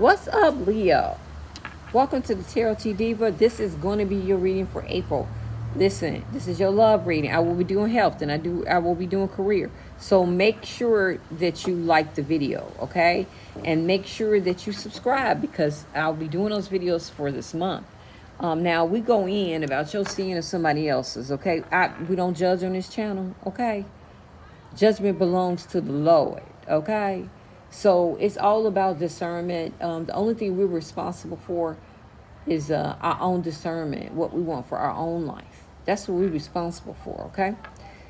What's up, Leo? Welcome to the Tarot T Diva. This is going to be your reading for April. Listen, this is your love reading. I will be doing health and I do I will be doing career. So make sure that you like the video, okay? And make sure that you subscribe because I'll be doing those videos for this month. Um, now we go in about your seeing of somebody else's, okay? I, we don't judge on this channel, okay? Judgment belongs to the Lord, okay? So it's all about discernment. Um, the only thing we're responsible for is uh, our own discernment, what we want for our own life. That's what we're responsible for, okay?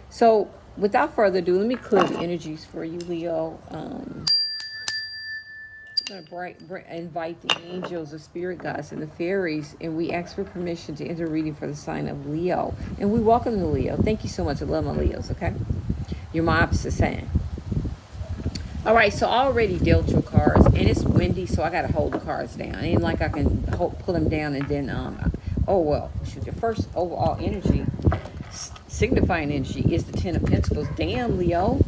So without further ado, let me clear the energies for you, Leo. Um, I'm going to invite the angels, the spirit guides, and the fairies, and we ask for permission to enter reading for the sign of Leo. And we welcome the Leo. Thank you so much. I love my Leos, okay? You're my opposite sign. All right, so I already dealt your cards, and it's windy, so I got to hold the cards down. And like I can hold, pull them down and then, um, oh, well, shoot, your first overall energy, signifying energy, is the Ten of Pentacles. Damn, Leo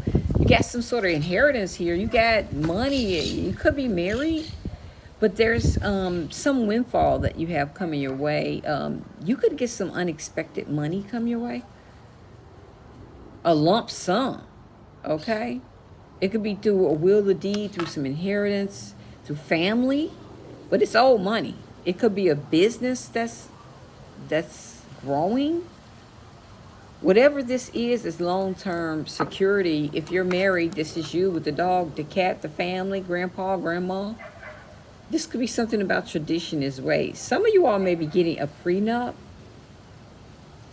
you got some sort of inheritance here. You got money. You could be married, but there's um, some windfall that you have coming your way. Um, you could get some unexpected money come your way. A lump sum, okay? It could be through a will of deed, through some inheritance, through family, but it's old money. It could be a business that's that's growing Whatever this is, is long-term security. If you're married, this is you with the dog, the cat, the family, grandpa, grandma. This could be something about tradition as well. Some of you all may be getting a prenup.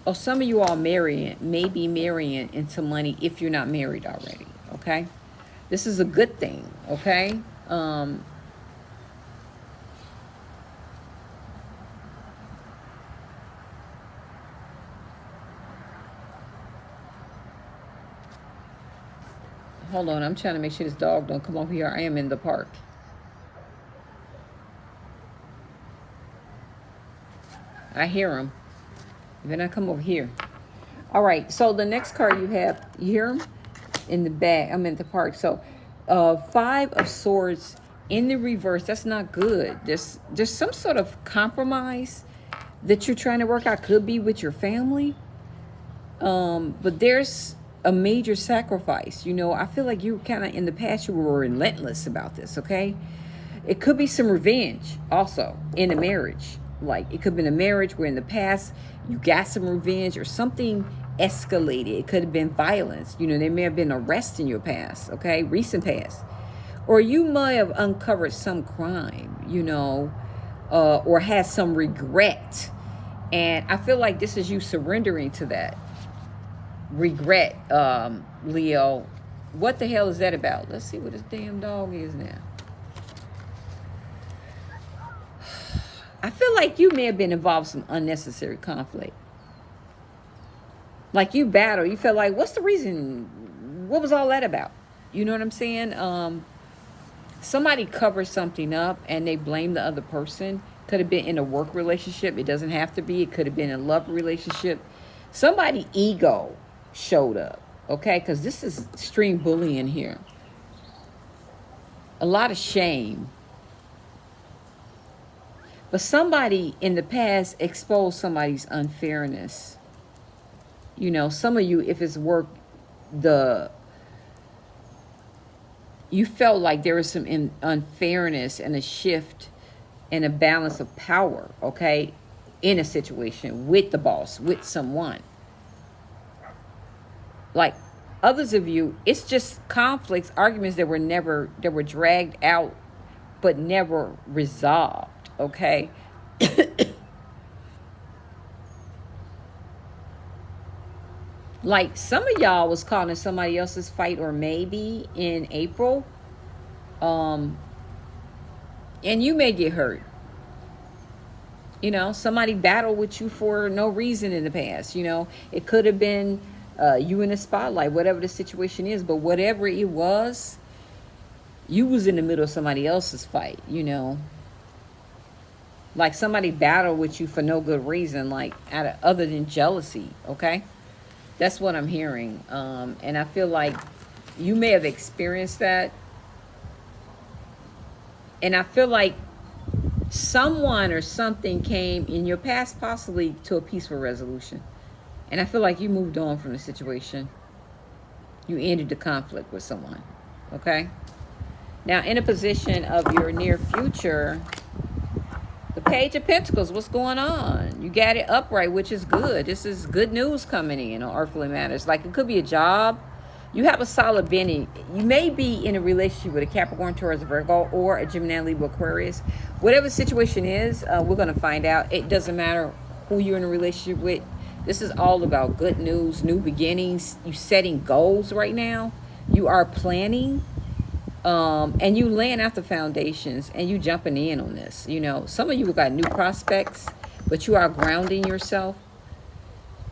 Or some of you all marrying, may be marrying into money if you're not married already, okay? This is a good thing, okay? Um, Hold on, I'm trying to make sure this dog don't come over here. I am in the park. I hear him. Then I come over here. All right, so the next card you have, you hear him? In the back, I'm in the park. So uh, five of swords in the reverse, that's not good. There's, there's some sort of compromise that you're trying to work out. Could be with your family. Um, but there's a major sacrifice. You know, I feel like you kind of in the past you were relentless about this, okay? It could be some revenge also in a marriage. Like it could have been a marriage where in the past you got some revenge or something escalated. It could have been violence. You know, there may have been arrest in your past, okay? Recent past. Or you might have uncovered some crime, you know, uh, or had some regret. And I feel like this is you surrendering to that regret, um, Leo. What the hell is that about? Let's see what this damn dog is now. I feel like you may have been involved in some unnecessary conflict. Like you battle, you feel like, what's the reason? What was all that about? You know what I'm saying? Um, somebody covers something up and they blame the other person. Could have been in a work relationship. It doesn't have to be. It could have been a love relationship. Somebody ego showed up. Okay, because this is extreme bullying here. A lot of shame. But somebody in the past exposed somebody's unfairness. You know, some of you, if it's work, the you felt like there was some in, unfairness and a shift and a balance of power, okay, in a situation with the boss, with someone like others of you, it's just conflicts, arguments that were never, that were dragged out, but never resolved, okay? Like some of y'all was calling somebody else's fight or maybe in April. Um, and you may get hurt. You know, somebody battled with you for no reason in the past. You know, it could have been uh, you in the spotlight, whatever the situation is. But whatever it was, you was in the middle of somebody else's fight, you know. Like somebody battled with you for no good reason, like out of, other than jealousy, okay? That's what I'm hearing. Um, and I feel like you may have experienced that. and I feel like someone or something came in your past possibly to a peaceful resolution. And I feel like you moved on from the situation. You ended the conflict with someone. Okay? Now, in a position of your near future, the Page of Pentacles, what's going on? You got it upright, which is good. This is good news coming in on earthly matters. Like it could be a job. You have a solid beginning. You may be in a relationship with a Capricorn, Taurus, Virgo, or a Gemini, Libra, Aquarius. Whatever the situation is, uh, we're going to find out. It doesn't matter who you're in a relationship with. This is all about good news, new beginnings. You setting goals right now. You are planning um, and you laying out the foundations and you jumping in on this. You know, some of you got new prospects, but you are grounding yourself.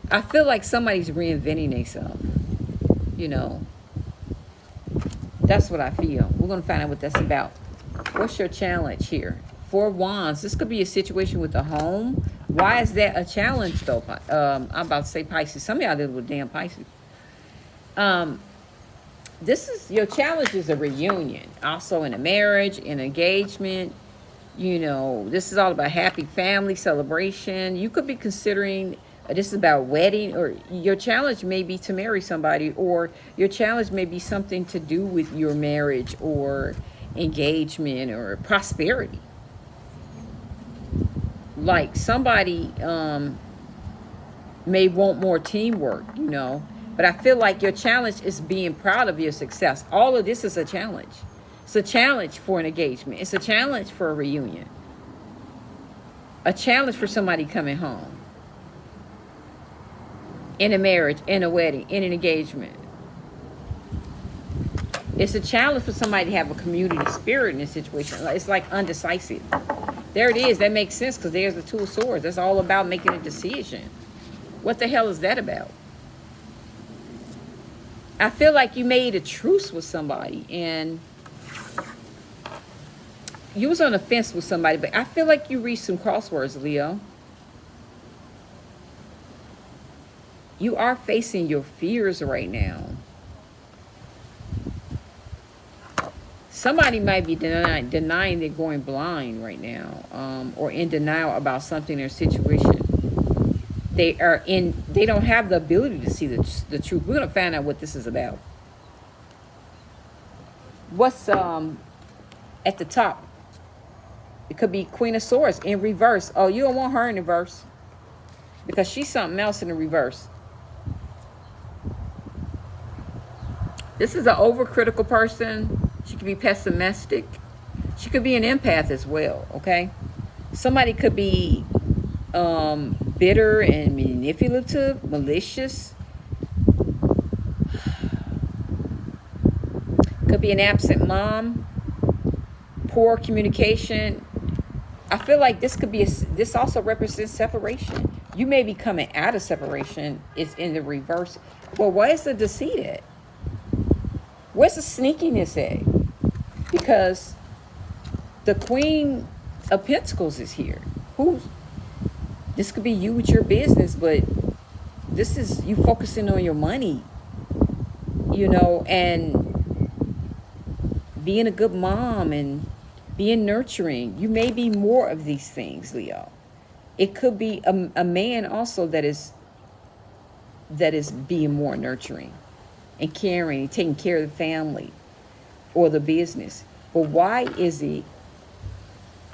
I feel like somebody's reinventing themselves. You know, that's what I feel. We're going to find out what that's about. What's your challenge here? Four Wands. This could be a situation with a home. Why is that a challenge, though? Um, I'm about to say Pisces. Some of y'all deal with damn Pisces. Um, this is your challenge is a reunion also in a marriage in engagement you know this is all about happy family celebration. You could be considering uh, this is about wedding or your challenge may be to marry somebody or your challenge may be something to do with your marriage or engagement or prosperity. Like somebody um may want more teamwork you know but I feel like your challenge is being proud of your success. All of this is a challenge. It's a challenge for an engagement. It's a challenge for a reunion. A challenge for somebody coming home. In a marriage, in a wedding, in an engagement. It's a challenge for somebody to have a community spirit in this situation. It's like undecisive. There it is. That makes sense because there's the two swords. That's all about making a decision. What the hell is that about? I feel like you made a truce with somebody and you was on the fence with somebody, but I feel like you reached some crosswords, Leo. You are facing your fears right now. Somebody might be denying, denying they're going blind right now um, or in denial about something in their situation they are in they don't have the ability to see the, the truth. We're going to find out what this is about. What's um at the top? It could be queen of swords in reverse. Oh you don't want her in reverse because she's something else in the reverse. This is an overcritical person. She could be pessimistic. She could be an empath as well okay? Somebody could be um, bitter and manipulative, malicious. Could be an absent mom, poor communication. I feel like this could be, a, this also represents separation. You may be coming out of separation. It's in the reverse. Well, where's the deceit at? Where's the sneakiness at? Because the Queen of Pentacles is here. Who's this could be you with your business, but this is you focusing on your money, you know, and being a good mom and being nurturing. You may be more of these things, Leo. It could be a, a man also that is that is being more nurturing and caring, taking care of the family or the business. But why is it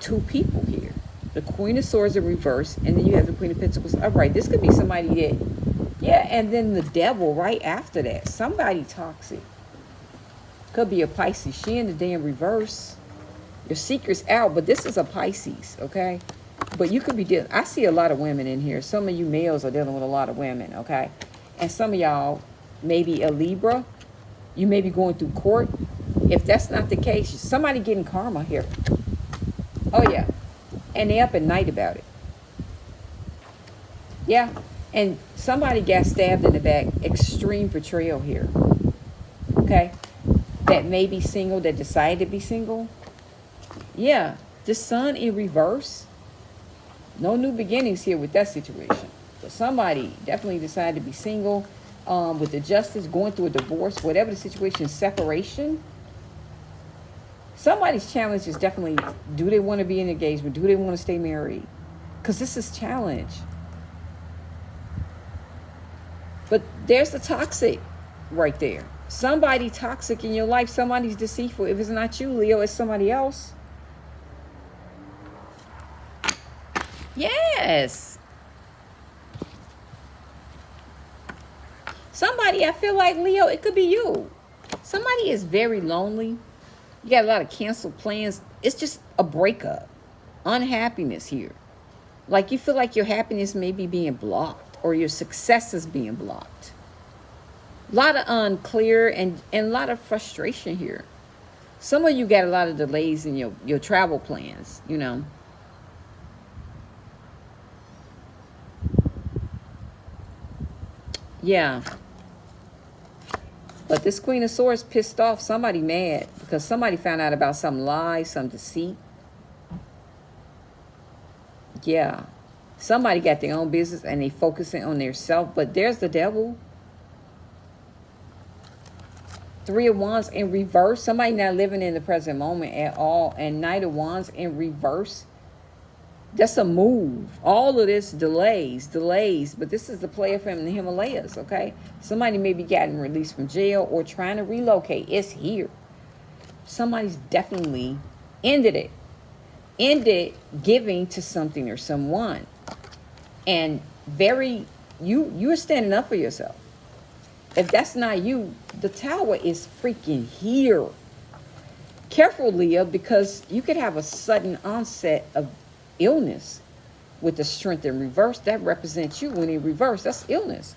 two people? The Queen of Swords in reverse, and then you have the Queen of Pentacles upright. This could be somebody that, yeah, and then the Devil right after that. Somebody toxic. Could be a Pisces. She in the damn reverse. Your secret's out, but this is a Pisces, okay? But you could be dealing, I see a lot of women in here. Some of you males are dealing with a lot of women, okay? And some of y'all, maybe a Libra, you may be going through court. If that's not the case, somebody getting karma here. Oh, yeah. And they up at night about it. Yeah. And somebody got stabbed in the back. Extreme betrayal here. Okay. That may be single, that decided to be single. Yeah. The sun in reverse. No new beginnings here with that situation. But somebody definitely decided to be single. Um, with the justice, going through a divorce, whatever the situation, separation Somebody's challenge is definitely do they want to be in engagement? Do they want to stay married? Because this is challenge. But there's the toxic right there. Somebody toxic in your life, somebody's deceitful. If it's not you, Leo, it's somebody else. Yes. Somebody, I feel like, Leo, it could be you. Somebody is very lonely. You got a lot of canceled plans. It's just a breakup. Unhappiness here. Like you feel like your happiness may be being blocked or your success is being blocked. A lot of unclear and, and a lot of frustration here. Some of you got a lot of delays in your, your travel plans, you know. Yeah. But this Queen of Swords pissed off somebody mad because somebody found out about some lie, some deceit. Yeah. Somebody got their own business and they focusing on their self. But there's the devil. Three of Wands in reverse. Somebody not living in the present moment at all. And Knight of Wands in reverse. That's a move. All of this delays, delays. But this is the player from the Himalayas, okay? Somebody may be getting released from jail or trying to relocate. It's here. Somebody's definitely ended it. Ended giving to something or someone. And very, you, you're standing up for yourself. If that's not you, the tower is freaking here. Careful, Leah, because you could have a sudden onset of illness with the strength in reverse. That represents you when in reverse. That's illness.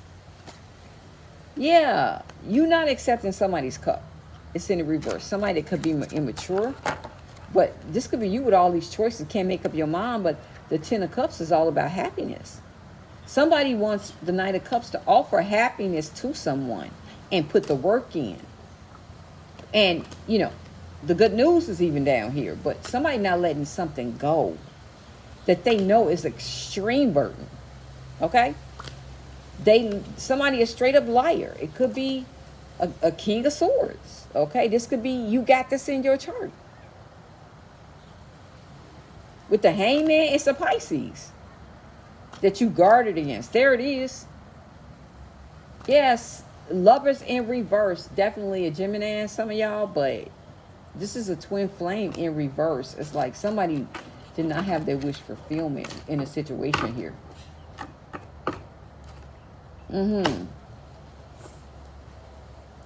Yeah, you not accepting somebody's cup. It's in the reverse. Somebody that could be immature. But this could be you with all these choices. Can't make up your mind. But the Ten of Cups is all about happiness. Somebody wants the Knight of Cups to offer happiness to someone and put the work in. And, you know, the good news is even down here. But somebody not letting something go that they know is extreme burden. Okay? They somebody a straight up liar. It could be a, a king of swords. Okay? This could be you got this in your chart. With the hangman, it's a Pisces that you guarded against. There it is. Yes, lovers in reverse. Definitely a Gemini, some of y'all, but this is a twin flame in reverse. It's like somebody did not have their wish fulfillment in a situation here. Mm-hmm.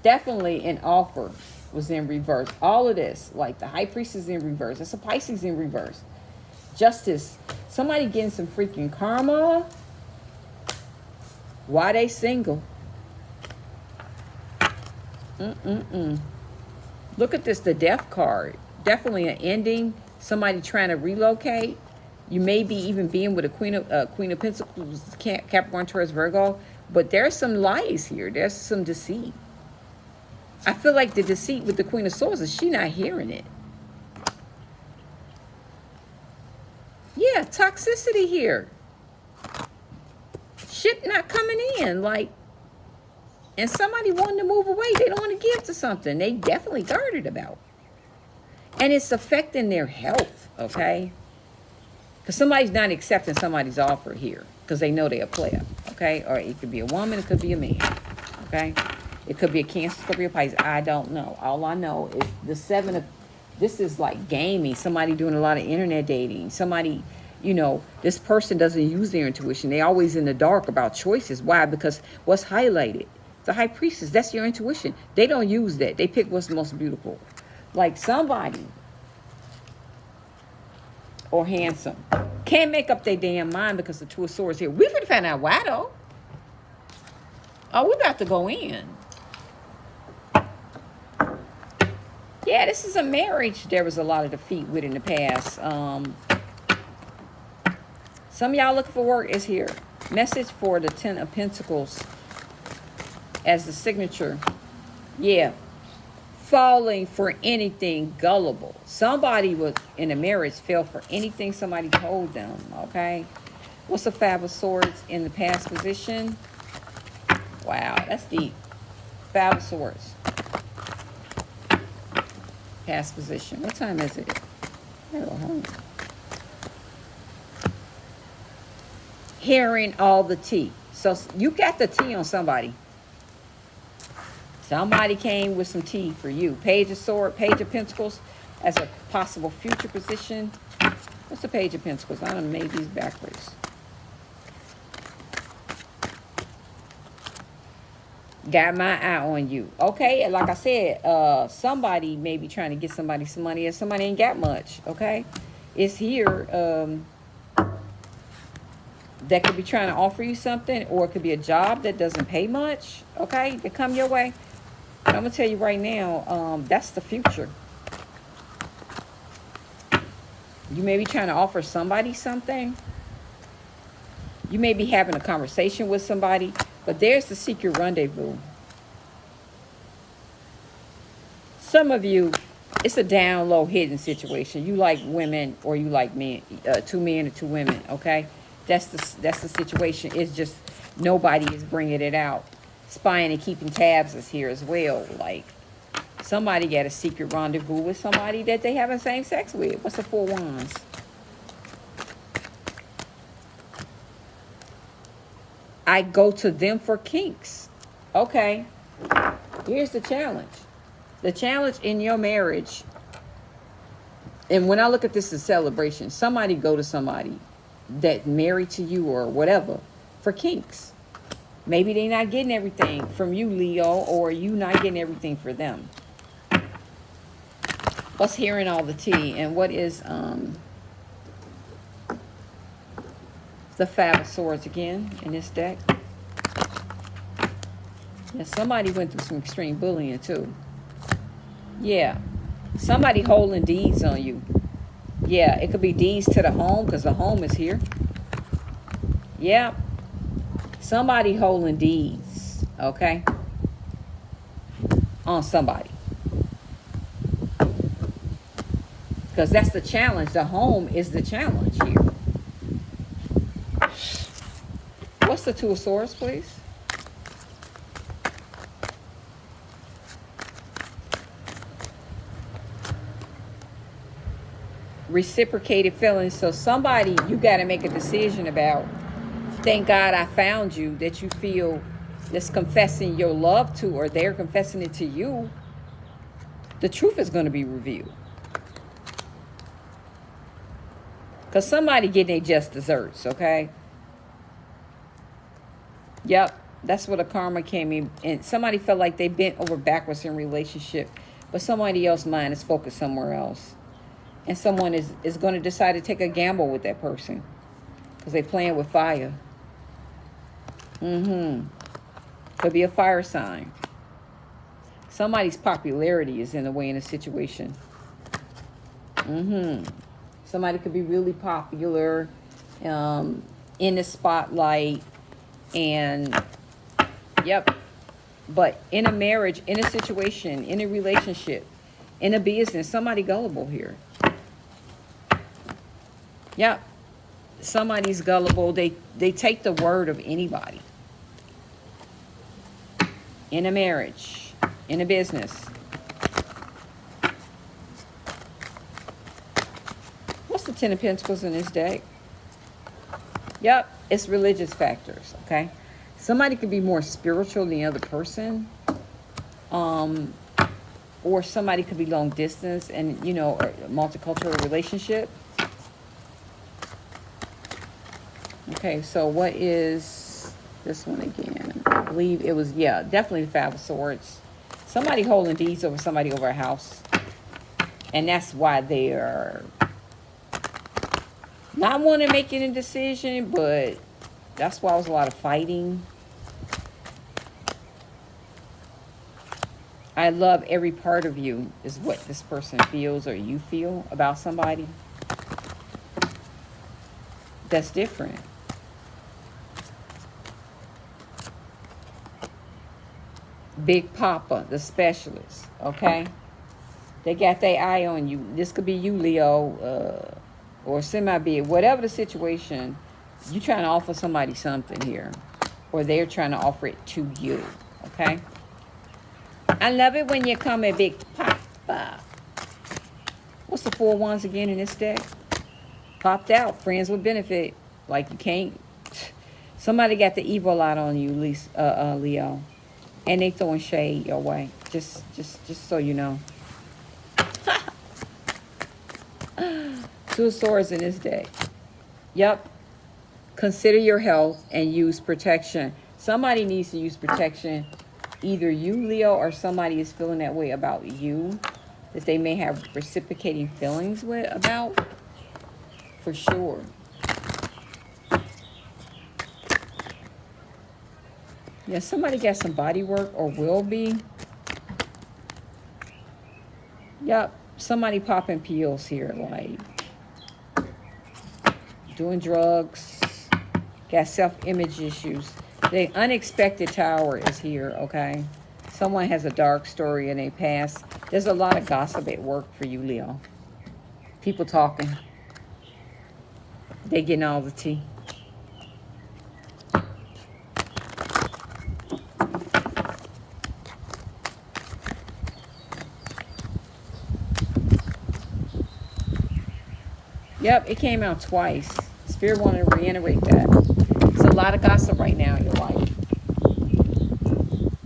Definitely an offer was in reverse. All of this, like the high priest is in reverse. It's a Pisces in reverse. Justice. Somebody getting some freaking karma. Why they single? Mm-mm-mm. Look at this, the death card. Definitely an ending somebody trying to relocate. You may be even being with a Queen of uh, Queen of Pentacles, Capricorn, Taurus, Virgo. But there's some lies here. There's some deceit. I feel like the deceit with the Queen of Swords is she not hearing it. Yeah, toxicity here. Shit not coming in. Like, and somebody wanting to move away. They don't want to give to something. They definitely guarded about. And it's affecting their health, okay? Because somebody's not accepting somebody's offer here because they know they're a player, okay? Or it could be a woman, it could be a man, okay? It could be a Cancer, a Pisces. I don't know. All I know is the seven of, this is like gaming. Somebody doing a lot of internet dating. Somebody, you know, this person doesn't use their intuition. They're always in the dark about choices. Why? Because what's highlighted? The high priestess, that's your intuition. They don't use that. They pick what's most beautiful like somebody or handsome can't make up their damn mind because the two of swords here. We finna find out why though. Oh, we're about to go in. Yeah, this is a marriage there was a lot of defeat with in the past. Um, some y'all looking for work is here. Message for the Ten of Pentacles as the signature. Yeah, falling for anything gullible. Somebody was in a marriage fell for anything somebody told them, okay? What's the Five of Swords in the past position? Wow, that's deep. Five of Swords. Past position. What time is it? Hello. Hearing all the tea. So you got the tea on somebody. Somebody came with some tea for you. Page of Sword, Page of Pentacles as a possible future position. What's the Page of Pentacles? I done made these backwards. Got my eye on you. Okay, like I said, uh, somebody may be trying to get somebody some money and somebody ain't got much. Okay, it's here. Um, that could be trying to offer you something or it could be a job that doesn't pay much. Okay, to come your way. I'm gonna tell you right now, um, that's the future. You may be trying to offer somebody something. You may be having a conversation with somebody, but there's the secret rendezvous. Some of you, it's a down low hidden situation. You like women or you like men, uh, two men or two women, okay? That's the, that's the situation. It's just nobody is bringing it out. Spying and keeping tabs is here as well. Like, somebody got a secret rendezvous with somebody that they having same sex with. What's the four wands? I go to them for kinks. Okay. Here's the challenge. The challenge in your marriage, and when I look at this as celebration, somebody go to somebody that married to you or whatever for kinks. Maybe they're not getting everything from you, Leo, or you not getting everything for them. What's hearing all the tea and what is um the Five of Swords again in this deck? Yeah, somebody went through some extreme bullying too. Yeah, somebody holding deeds on you. Yeah, it could be deeds to the home because the home is here. Yeah, somebody holding deeds, okay, on somebody. Because that's the challenge. The home is the challenge here. What's the Two of Swords, please? Reciprocated feelings. So somebody, you got to make a decision about, thank God I found you, that you feel that's confessing your love to, or they're confessing it to you. The truth is going to be revealed. Because somebody getting their just desserts, okay? Yep, that's what a karma came in. And somebody felt like they bent over backwards in relationship. But somebody else's mind is focused somewhere else. And someone is, is going to decide to take a gamble with that person. Because they're playing with fire. Mm-hmm. Could be a fire sign. Somebody's popularity is in the way in a situation. Mm-hmm. Somebody could be really popular um, in the spotlight and, yep. But in a marriage, in a situation, in a relationship, in a business, somebody gullible here. Yep. Somebody's gullible. They, they take the word of anybody. In a marriage, in a business. What's the Ten of Pentacles in this deck? Yep, it's religious factors, okay? Somebody could be more spiritual than the other person. Um, or somebody could be long distance and, you know, a multicultural relationship. Okay, so what is this one again? Believe it was, yeah, definitely the Five of Swords. Somebody holding deeds over somebody over a house. And that's why they are not wanting to make any decision, but that's why it was a lot of fighting. I love every part of you is what this person feels or you feel about somebody. That's different. Big Papa, the specialist, okay? They got their eye on you. This could be you, Leo. Uh, or semi-big, whatever the situation, you're trying to offer somebody something here. Or they're trying to offer it to you. Okay? I love it when you come a big papa. What's the four wands again in this deck? Popped out. Friends with benefit. Like you can't. Somebody got the evil out on you, Lisa, uh, uh, Leo, and they throwing shade your way. Just, just, just so you know. Two of swords in this deck. Yep. Consider your health and use protection. Somebody needs to use protection. Either you, Leo, or somebody is feeling that way about you that they may have reciprocating feelings with about for sure. Yeah, somebody got some body work or will be. Yep, somebody popping pills here, like doing drugs, got self-image issues. The unexpected tower is here, okay? Someone has a dark story in their past. There's a lot of gossip at work for you, Leo. People talking. They getting all the tea. Yep, it came out twice. Spirit wanted to reiterate that. There's a lot of gossip right now in your life.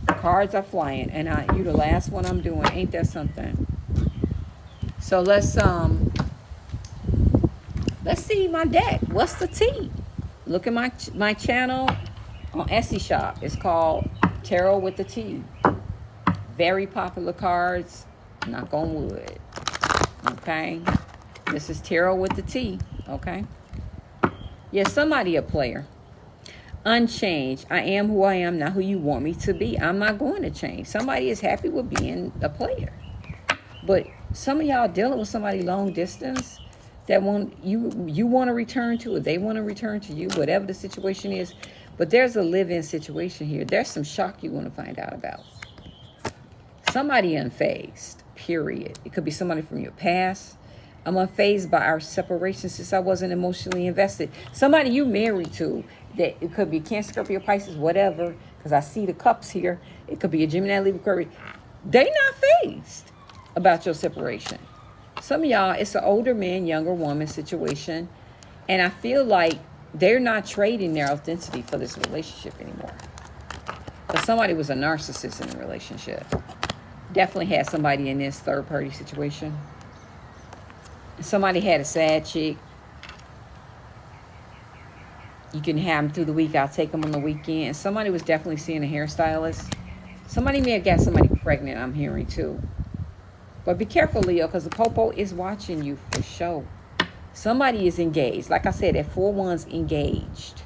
Cards are flying, and I, you the last one I'm doing. Ain't that something? So let's um let's see my deck. What's the tea? Look at my my channel on Etsy shop. It's called Tarot with the Tea. Very popular cards. Knock on wood. Okay. This is tarot with the T. Okay. Yeah, somebody a player. Unchanged. I am who I am, not who you want me to be. I'm not going to change. Somebody is happy with being a player. But some of y'all dealing with somebody long distance that want you you want to return to or they want to return to you, whatever the situation is. But there's a live-in situation here. There's some shock you want to find out about. Somebody unfazed, period. It could be somebody from your past. I'm unfazed by our separation since I wasn't emotionally invested. Somebody you married to, that it could be Cancer, Scorpio, Pisces, whatever, because I see the cups here. It could be a Gemini, Libra, Aquarius. They not phased about your separation. Some of y'all, it's an older man, younger woman situation. And I feel like they're not trading their authenticity for this relationship anymore. But somebody was a narcissist in the relationship. Definitely had somebody in this third party situation. Somebody had a sad chick. You can have them through the week. I'll take them on the weekend. Somebody was definitely seeing a hairstylist. Somebody may have got somebody pregnant, I'm hearing too. But be careful, Leo, because the popo is watching you for sure. Somebody is engaged. Like I said, that four one's engaged.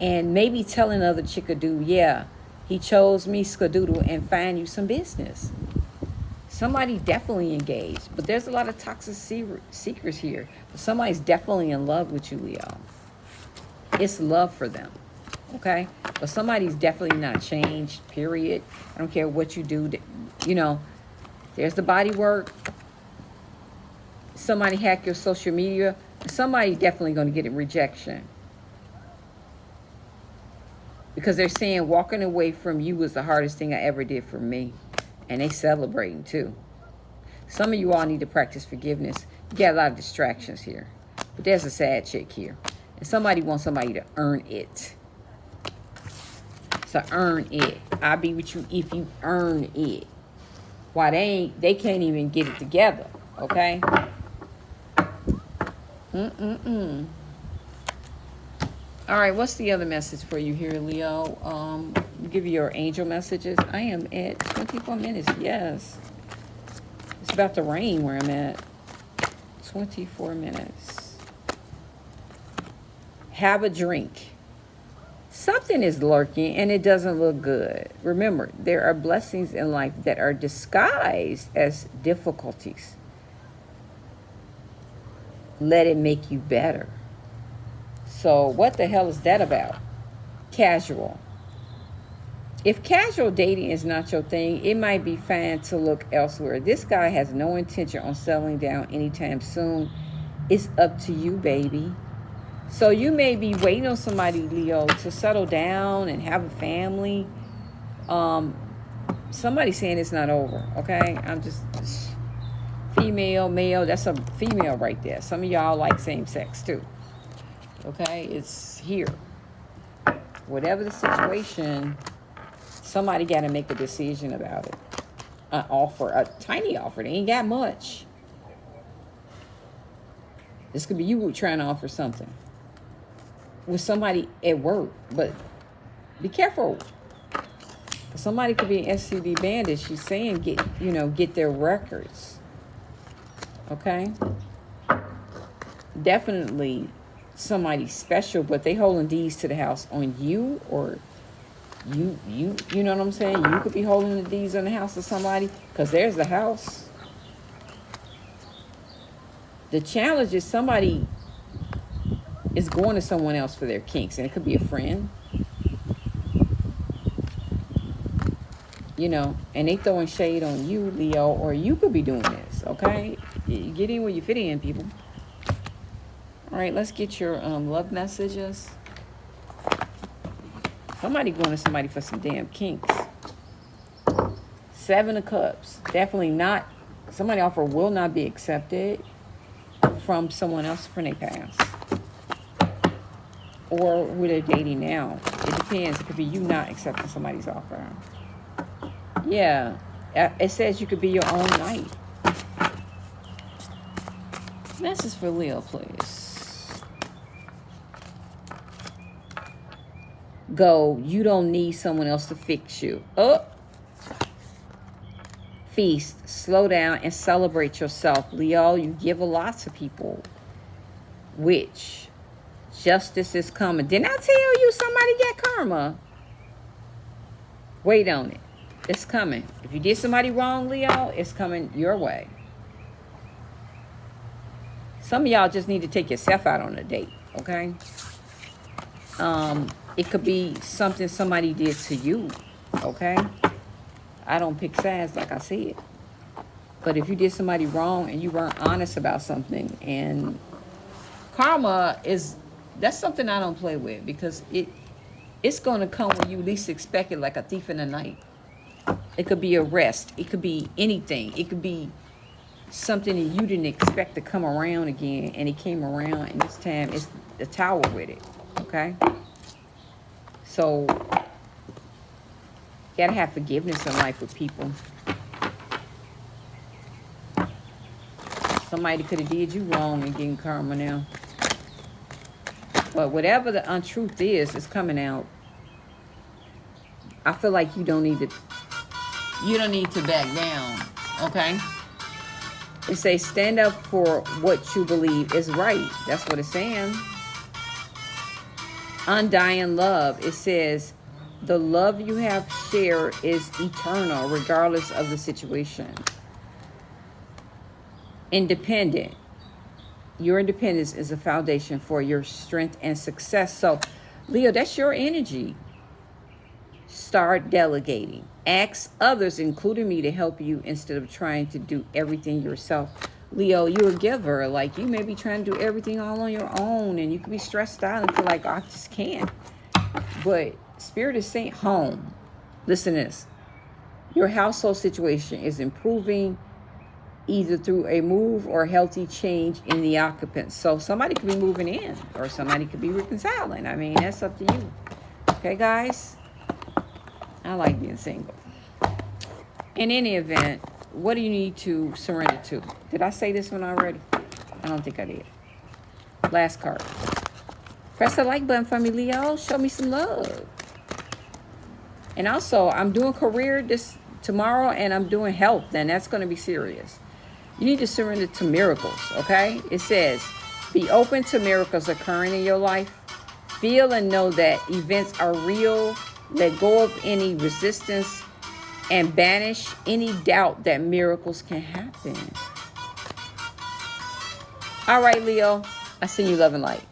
And maybe telling other chickadoo, yeah, he chose me, skadoodle, and find you some business. Somebody definitely engaged. But there's a lot of toxic seekers here. Somebody's definitely in love with you, Leo. It's love for them. Okay? But somebody's definitely not changed, period. I don't care what you do. You know, there's the body work. Somebody hack your social media. Somebody's definitely going to get a rejection. Because they're saying walking away from you was the hardest thing I ever did for me. And they celebrating too. Some of you all need to practice forgiveness. You got a lot of distractions here. But there's a sad chick here. And somebody wants somebody to earn it. So earn it. I'll be with you if you earn it. Why they ain't, they can't even get it together. Okay? Mm-mm-mm. All right, what's the other message for you here, Leo? Um, give you your angel messages. I am at 24 minutes. Yes. It's about to rain where I'm at. 24 minutes. Have a drink. Something is lurking and it doesn't look good. Remember, there are blessings in life that are disguised as difficulties. Let it make you better. So what the hell is that about? Casual. If casual dating is not your thing, it might be fine to look elsewhere. This guy has no intention on settling down anytime soon. It's up to you, baby. So you may be waiting on somebody, Leo, to settle down and have a family. Um, somebody saying it's not over, okay? I'm just, female, male. That's a female right there. Some of y'all like same sex too. Okay, it's here. Whatever the situation, somebody got to make a decision about it. An offer, a tiny offer. They ain't got much. This could be you trying to offer something with somebody at work, but be careful. Somebody could be an STD bandit. She's saying get you know get their records. Okay. Definitely somebody special, but they holding deeds to the house on you or you you you know what I'm saying? You could be holding the deeds on the house of somebody because there's the house. The challenge is somebody is going to someone else for their kinks, and it could be a friend. You know, and they throwing shade on you, Leo, or you could be doing this, okay? You get in where you fit in, people. All right, let's get your um, love messages. Somebody going to somebody for some damn kinks. Seven of Cups. Definitely not. Somebody offer will not be accepted from someone else from their past. Or who they're dating now. It depends. It could be you not accepting somebody's offer. Yeah. Uh, It says you could be your own knight. Message for Leo, please. Go. You don't need someone else to fix you. Oh. Feast. Slow down and celebrate yourself. Leo, you give a lot to people. Which justice is coming. Didn't I tell you somebody get karma? Wait on it. It's coming. If you did somebody wrong, Leo, it's coming your way. Some of y'all just need to take yourself out on a date, okay? Um, it could be something somebody did to you, okay? I don't pick sides like I said. But if you did somebody wrong and you weren't honest about something and karma is that's something I don't play with because it it's going to come when you least expect it like a thief in the night. It could be arrest. It could be anything. It could be something that you didn't expect to come around again and it came around and this time it's the tower with it. Okay? So you gotta have forgiveness in life with people. Somebody could have did you wrong and getting karma now. But whatever the untruth is, is coming out. I feel like you don't need to you don't need to back down. Okay? It says stand up for what you believe is right. That's what it's saying. Undying love. It says the love you have shared is eternal regardless of the situation. Independent. Your independence is a foundation for your strength and success. So, Leo, that's your energy. Start delegating. Ask others, including me, to help you instead of trying to do everything yourself. Leo, you're a giver. Like, you may be trying to do everything all on your own, and you could be stressed out and feel like, oh, I just can't. But Spirit is saying, home. Listen to this. Your household situation is improving either through a move or healthy change in the occupants. So somebody could be moving in or somebody could be reconciling. I mean, that's up to you. Okay, guys? I like being single. In any event, what do you need to surrender to? Did I say this one already? I don't think I did. Last card. Press the like button for me, Leo. Show me some love. And also, I'm doing career this tomorrow and I'm doing health. Then that's going to be serious. You need to surrender to miracles, okay? It says, be open to miracles occurring in your life. Feel and know that events are real. Let go of any resistance and banish any doubt that miracles can happen. All right, Leo. I send you love and light.